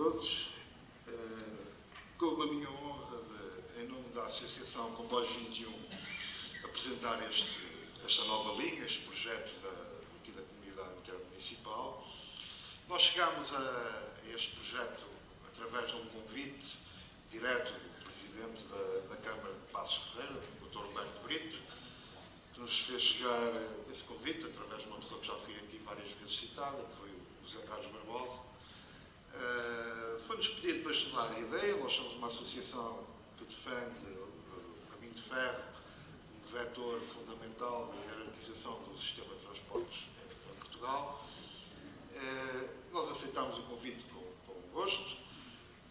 todos. Como a minha honra, de, em nome da Associação Comboios 21, apresentar este, esta nova linha, este projeto da, aqui da Comunidade Intermunicipal. Nós chegámos a este projeto através de um convite direto do Presidente da, da Câmara de Passos Ferreira, o Dr. Humberto Brito, que nos fez chegar esse convite através de uma pessoa que já foi aqui várias vezes citada, que foi o José Carlos Barbosa. Foi-nos pedido para estudar a ideia, nós somos uma associação que defende o caminho de ferro como vetor fundamental da hierarquização do sistema de transportes em, Portugal. Uh, nós aceitámos o convite com, com gosto,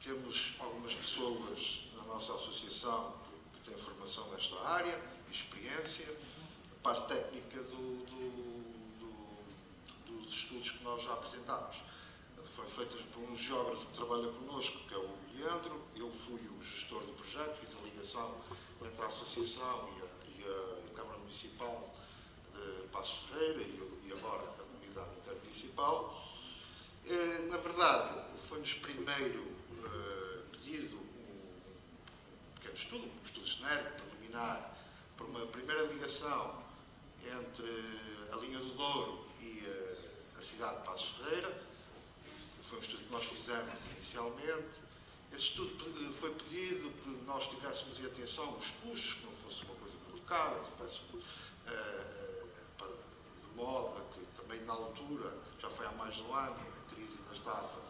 temos algumas pessoas na nossa associação que, que têm formação nesta área, experiência, a parte técnica do, do, do, dos estudos que nós já apresentámos. Foi feita por um geógrafo que trabalha connosco, que é o Leandro. Eu fui o gestor do projeto, fiz a ligação entre a Associação e a, e a, Câmara Municipal de Passos Ferreira e, e agora a Comunidade Intermunicipal. Eh, na verdade, foi-nos primeiro eh, pedido um, pequeno estudo, um estudo genérico, preliminar, para uma primeira ligação entre a linha do Douro e a cidade de Passos Ferreira. Foi um estudo que nós fizemos inicialmente. Esse estudo foi pedido que nós tivéssemos em atenção os custos, que não fosse uma coisa muito cara, tivéssemos eh, de modo a que também na altura, já foi há mais de um ano, a crise ainda estava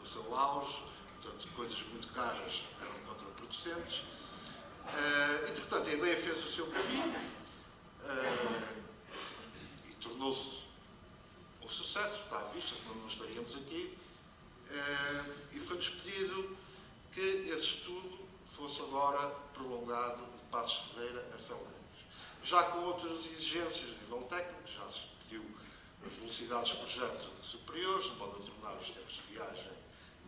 no seu auge, portanto, coisas muito caras eram contraproducentes. Uh, entretanto, a ideia fez o seu caminho uh, e tornou-se um sucesso, está à vista, senão não estaríamos aqui. Uh, e foi-nos pedido que esse estudo fosse agora prolongado de Passos Ferreira a Felgueiras. Já com outras exigências a nível técnico, já se pediu as velocidades de projeto superiores, de modo a tornar os tempos de viagem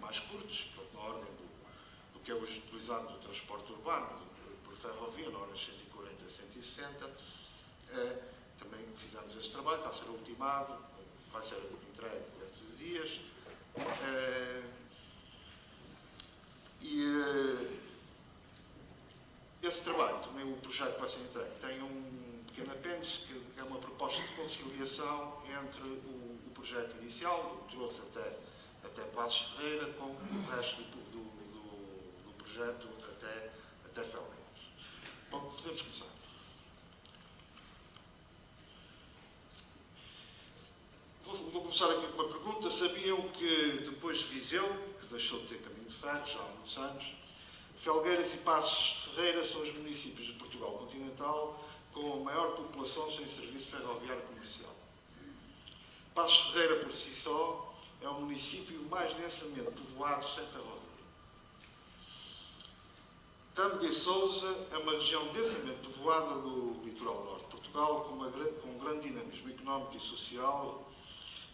mais curtos, portanto, na ordem do, do que é hoje utilizado no transporte urbano, por ferrovia, na ordem 140 a 160. Eh, também fizemos esse trabalho, está a ser ultimado, vai ser entregue dentro de dias. Eh, e eh, esse trabalho, também o projeto que vai ser entregue, tem um pequeno apêndice que é uma proposta de conciliação entre o, o projeto inicial, que trouxe até, até Passos Ferreira, com o resto do, do, do, do projeto até, até Felgueiras. Bom, podemos começar. Vou, vou, começar aqui com uma pergunta. Sabiam que depois de Viseu, que deixou de ter caminho de ferro já há muitos anos, Felgueiras e Passos Ferreira são os municípios de Portugal continental com a maior população sem serviço ferroviário comercial. Passos Ferreira, por si só, é o município mais densamente povoado sem ferrovia. Tâmega e Sousa é uma região densamente povoada do litoral norte de Portugal, com, uma, com um grande dinamismo económico e social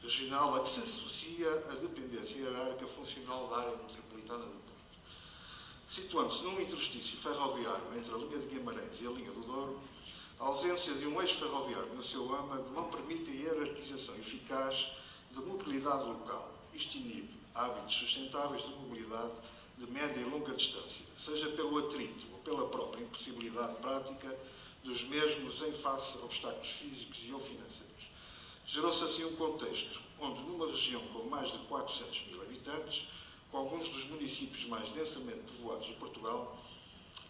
regional a que se associa a dependência hierárquica funcional da área metropolitana do Porto. Situando-se num interstício ferroviário entre a linha de Guimarães e a linha do Douro, a ausência de um eixo ferroviário no seu âmago não permite a hierarquização eficaz de mobilidade local. Isto inibe hábitos sustentáveis de mobilidade de média e longa distância, seja pelo atrito ou pela própria impossibilidade prática dos mesmos em face a obstáculos físicos e ou financeiros. Gerou-se assim um contexto onde, numa região com mais de 400 mil habitantes, com alguns dos municípios mais densamente povoados de Portugal,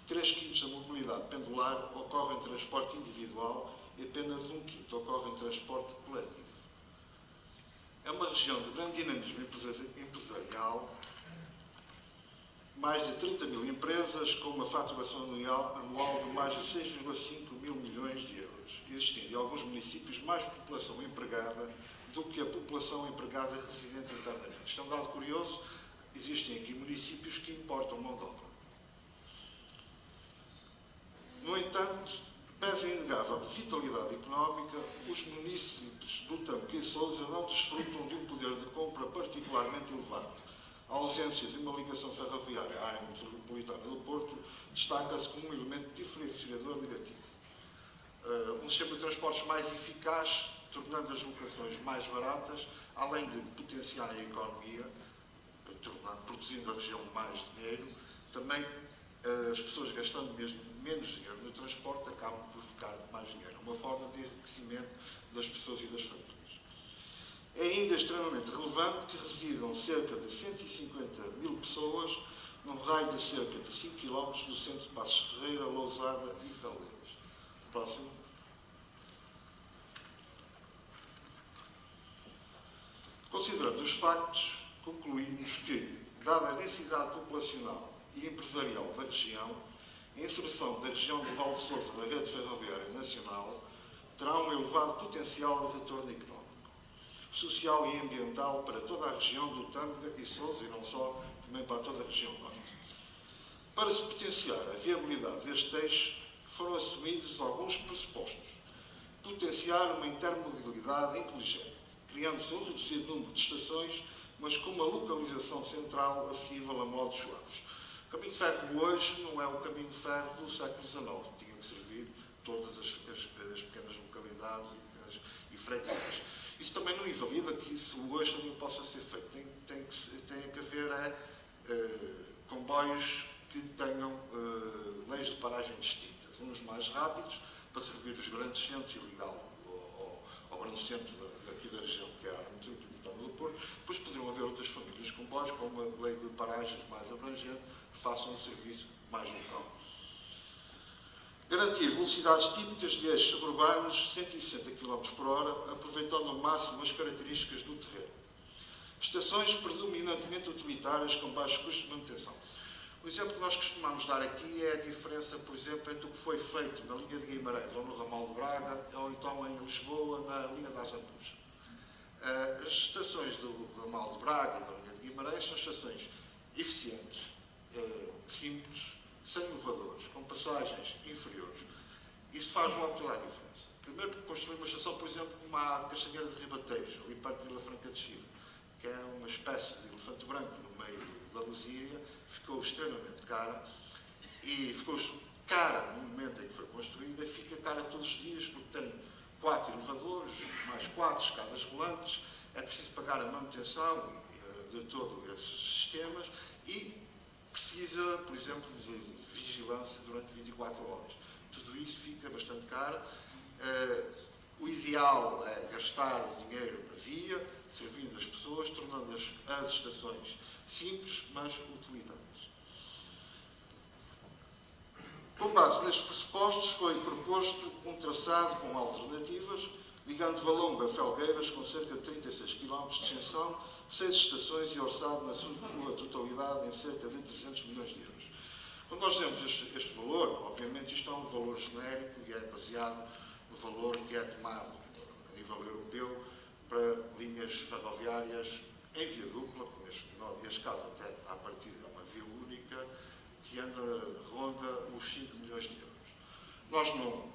três quintos da mobilidade pendular ocorre em transporte individual e apenas um quinto ocorre em transporte coletivo. É uma região de grande dinamismo empresarial, mais de 30 mil empresas com uma faturação anual de mais de 6,5 mil milhões de euros, existindo em alguns municípios mais população empregada do que a população empregada residente internamente. Isto é um dado curioso, existem aqui municípios que importam mão de obra. No entanto, pese a inegável vitalidade económica, os municípios do Tamque e Sousa não desfrutam de um poder de compra particularmente elevado. A ausência de uma ligação ferroviária à área metropolitana do Porto destaca-se como um elemento diferenciador negativo. Uh, um sistema de transportes mais eficaz, tornando as locações mais baratas, além de potenciar a economia, tornando, produzindo a região mais dinheiro, também as pessoas gastando mesmo menos dinheiro no transporte acabam por ficar mais dinheiro. É uma forma de enriquecimento das pessoas e das famílias. É ainda extremamente relevante que residam cerca de 150 mil pessoas num raio de cerca de 5 km do centro de Passos Ferreira, Lousada e Feleiras. Próximo. Considerando os factos, concluímos que, dada a densidade populacional e empresarial da região, a inserção da região do Val de Sousa na rede ferroviária nacional terá um elevado potencial de retorno económico, social e ambiental para toda a região do Tâmega e Sousa, e não só, também para toda a região norte. Para se potenciar a viabilidade deste eixo, foram assumidos alguns pressupostos. Potenciar uma intermodalidade inteligente, criando-se um reduzido número de estações, mas com uma localização central acessível a modos suaves o caminho de ferro hoje não é o caminho de ferro do século XIX. Tinha que servir todas as, as, as pequenas localidades e, as, e freguesias. Isso também não invalida que isso hoje também possa ser feito. Tem, tem, que, tem que haver é, comboios que tenham uh, leis de paragem distintas. Uns mais rápidos, para servir os grandes centros e ligar ao, ao, grande centro da, daqui da região, que é a área metropolitana do Porto. Depois poderiam haver outras famílias de comboios com uma lei de paragens mais abrangente, façam um serviço mais local. Garantir velocidades típicas de eixos suburbanos 160 km por hora, aproveitando ao máximo as características do terreno. Estações predominantemente utilitárias com baixo custo de manutenção. O exemplo que nós costumamos dar aqui é a diferença, por exemplo, entre o que foi feito na linha de Guimarães ou no ramal de Braga, ou então em Lisboa, na linha das Antujas. Eh, as estações do ramal de Braga e da linha de Guimarães são estações eficientes, eh, simples, sem elevadores, com passagens inferiores. Isso faz logo toda a diferença. Primeiro porque construir uma estação, por exemplo, como a Castanheira de Ribatejo, ali perto de Vila Franca de Chile, que é uma espécie de elefante branco no meio da Luzia, ficou extremamente cara e ficou cara no momento em que foi construída, fica cara todos os dias porque tem quatro elevadores, mais quatro escadas rolantes, é preciso pagar a manutenção eh, de todos esses sistemas e precisa, por exemplo, de vigilância durante 24 horas. Tudo isso fica bastante caro. Uh, o ideal é gastar o dinheiro na via, servindo as pessoas, tornando as, as estações simples, mas utilitárias. Com base nestes pressupostos, foi proposto um traçado com alternativas, ligando Valonga a Felgueiras, com cerca de 36 km de extensão, seis estações e orçado na sua totalidade em cerca de 300 milhões de euros. Quando nós temos este, este, valor, obviamente isto é um valor genérico e é baseado no valor que é tomado a nível europeu para linhas ferroviárias em via dupla, neste, neste caso até à partida é uma via única, que anda, ronda os 5 milhões de euros. Nós não,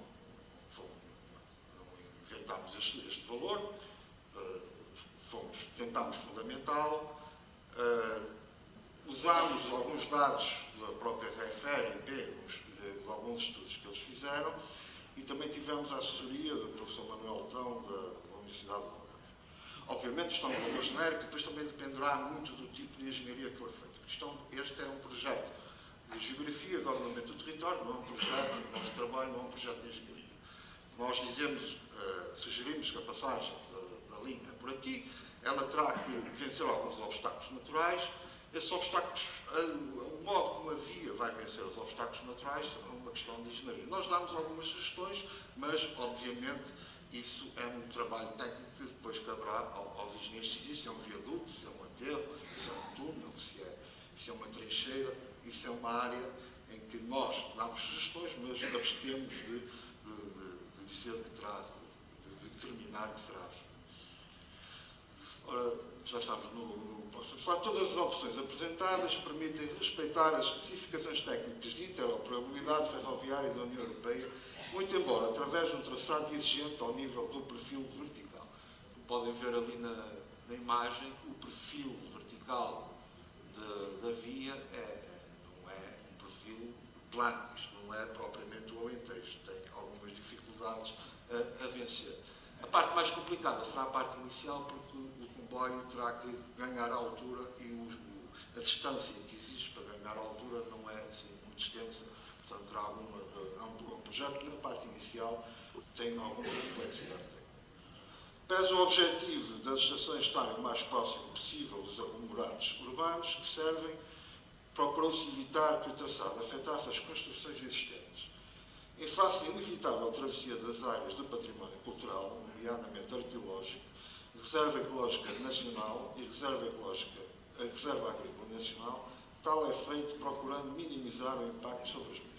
não inventámos este, este valor, uh, fomos, tentámos fundamentá-lo, uh, usámos alguns dados da própria REFER e B, de alguns estudos que eles fizeram, e também tivemos a assessoria do professor Manuel Tão, da Universidade de. Obviamente isto é um valor genérico, depois também dependerá muito do tipo de engenharia que for feito. É este é um projeto de geografia, de ordenamento do território, não é um projeto, o nosso trabalho não é um projeto de engenharia. Nós dizemos, uh, sugerimos que a passagem da, da linha por aqui ela terá que vencer alguns obstáculos naturais. Esses obstáculos, o modo como a via vai vencer os obstáculos naturais é uma questão de engenharia. Nós damos algumas sugestões, mas, obviamente, isso é um trabalho técnico depois caberá aos engenheiros civis, se é um viaduto, se é um aterro, se é um túnel, se é, se é uma trincheira. Isso é uma área em que nós damos sugestões, mas abstemos de, de, de, de dizer que terá, de, determinar que será assim. Ora, já estamos no, no próximo. Todas as opções apresentadas permitem respeitar as especificações técnicas de interoperabilidade ferroviária da União Europeia, muito embora através de um traçado exigente ao nível do perfil vertical. Podem ver ali na, na imagem, o perfil vertical de, da via é, não é um perfil plano, isto não é propriamente o Alentejo, tem algumas dificuldades a, a vencer. A parte mais complicada será a parte inicial, porque o comboio terá que ganhar altura e, a distância que existe para ganhar altura não é assim, muito extensa, portanto, terá alguma, há um, projeto que na parte inicial tem alguma complexidade. Pese o objetivo das estações estarem o mais próximo possível dos aglomerados urbanos que servem, procurou-se evitar que o traçado afetasse as construções existentes. Em face à inevitável travessia das áreas do património cultural, nomeadamente arqueológico, Reserva Ecológica Nacional e Reserva Ecológica, a Reserva Agrícola Nacional, tal é feito procurando minimizar o impacto sobre as mesmas.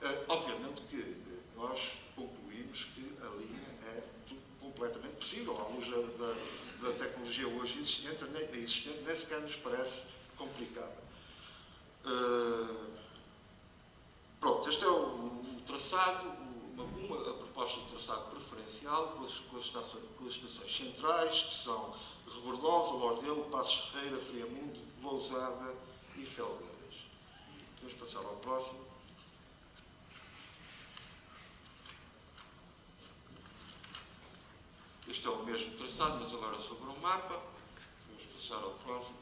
Uh, obviamente que uh, nós concluímos que a linha é completamente possível, à luz da, da, da tecnologia hoje existente, nem, existente, nem sequer nos parece complicada. Uh, pronto, este é o, o traçado, uma, uma, a proposta de traçado preferencial com as, com, as estações, com as, estações, centrais, que são Rebordosa, Lordelo, Passos Ferreira, Friamundo, Lousada e Felgueiras. Vamos passar ao próximo. Este é o mesmo traçado, mas agora sobre um mapa. Vamos passar ao próximo.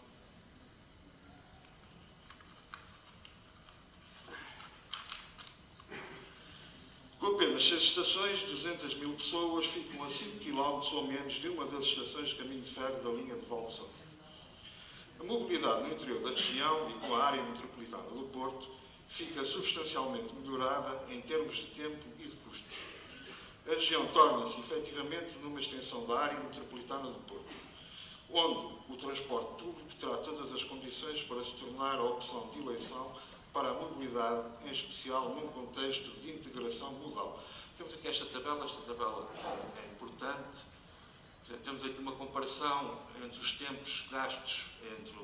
Com apenas seis estações, 200 mil pessoas ficam a 5 km ou menos de uma das estações de caminho de ferro da linha de Valdeção. A mobilidade no interior da região e com a área metropolitana do Porto fica substancialmente melhorada em termos de tempo e de custos. A região torna-se efetivamente numa extensão da área metropolitana do Porto, onde o transporte público terá todas as condições para se tornar a opção de eleição para a mobilidade, em especial num contexto de integração modal. Temos aqui esta tabela, esta tabela é importante. Temos aqui uma comparação entre os tempos gastos entre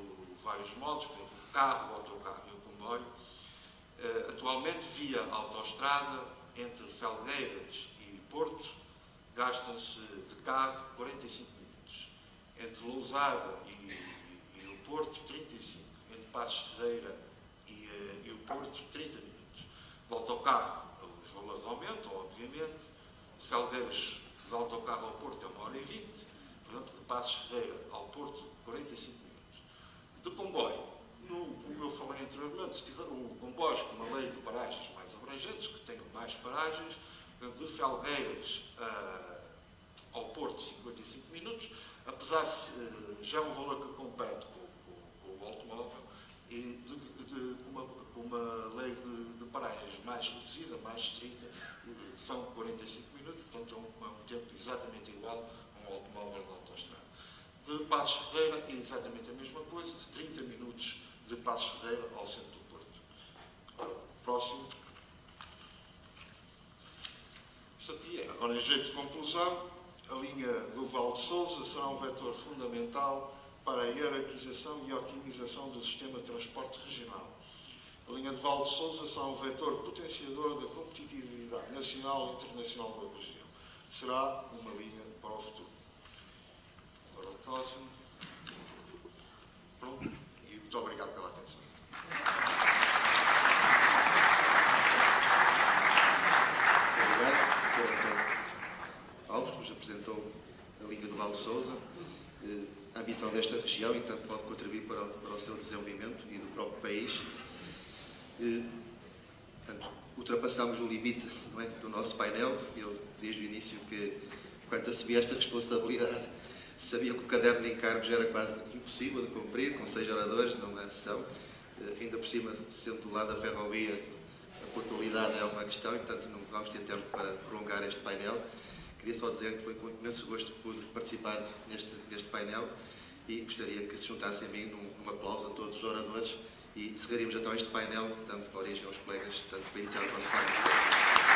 vários modos, por exemplo, o carro, o autocarro e o comboio. Uh, atualmente, via autoestrada, entre Felgueiras Porto, gastam-se de carro 45 minutos. Entre Lousada e, e, e o Porto, 35. Entre Passos Ferreira Porto, 30 minutos. De autocarro, os valores aumentam, obviamente. De Felgueiras, de autocarro ao Porto, é uma hora e vinte. Por exemplo, de Passos Ferreira ao Porto, 45 minutos. De comboio, no, como eu falei anteriormente, se quiser, o comboio com uma lei de paragens mais abrangentes, que tenham mais paragens, de Felgueiras uh, ao Porto, 55 minutos, apesar de uh, já é um valor que compete com, com, com o automóvel, e de, de, uma, uma, lei de, de, paragens mais reduzida, mais estrita, são 45 minutos, portanto é um, é um tempo exatamente igual a um automóvel de autoestrada. De Passos Ferreira é exatamente a mesma coisa, de 30 minutos de Passos Ferreira ao centro do Porto. Próximo. Isto agora em jeito de conclusão, a linha do Val de Souza será um vetor fundamental para a hierarquização e otimização do sistema de transporte regional. A linha de Val de Souza será um vetor potenciador da competitividade nacional e internacional da região. Será uma linha para o futuro. Agora o próximo. Pronto. E muito obrigado pela atenção. Obrigado, Dr. Alves, que nos apresentou a linha do Val de Souza. Eh, ambição desta região e, portanto, pode contribuir para o, para o seu desenvolvimento e do próprio país. E, portanto, ultrapassamos o limite é, do nosso painel. Eu, desde o início, que, quando assumi esta responsabilidade, sabia que o caderno de encargos era quase impossível de cumprir, com seis oradores numa sessão. Uh, ainda por cima, sendo do lado da ferrovia, a pontualidade é uma questão e, portanto, não vamos ter tempo para prolongar este painel. Queria só dizer que foi com imenso gosto que pude participar neste, neste painel e gostaria que se juntassem a mim num, num aplauso a todos os oradores e encerraríamos então este painel, dando origem aos colegas, tanto para iniciar o nosso painel.